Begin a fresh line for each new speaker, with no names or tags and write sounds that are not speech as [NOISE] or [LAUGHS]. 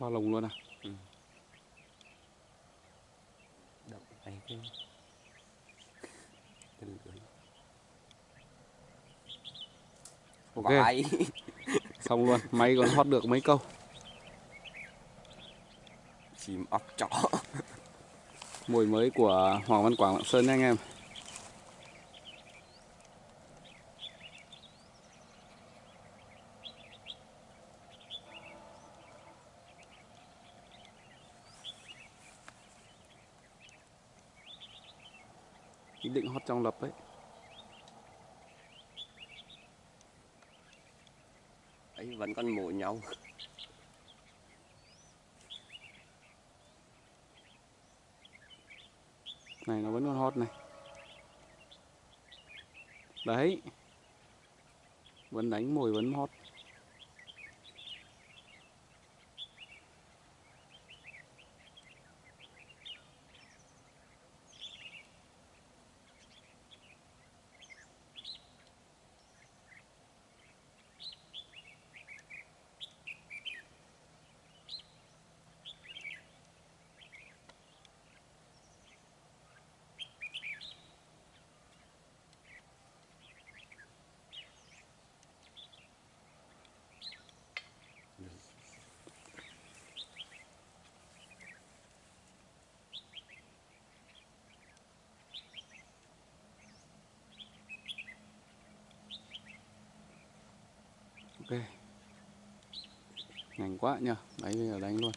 Bao lồng luôn à?
này cái lưới
Ok. [LAUGHS] Xong luôn, máy còn hót được mấy câu.
chim ốc chó
Mùi mới của Hoàng Văn Quảng Lạng Sơn nha anh em. Định hót trong lập ấy.
ấy vẫn còn mổ nhau
Này nó vẫn còn hót này. Đấy. Vẫn đánh mồi vẫn hót. Ok. Nhanh quá nhờ. Đấy bây giờ đánh luôn.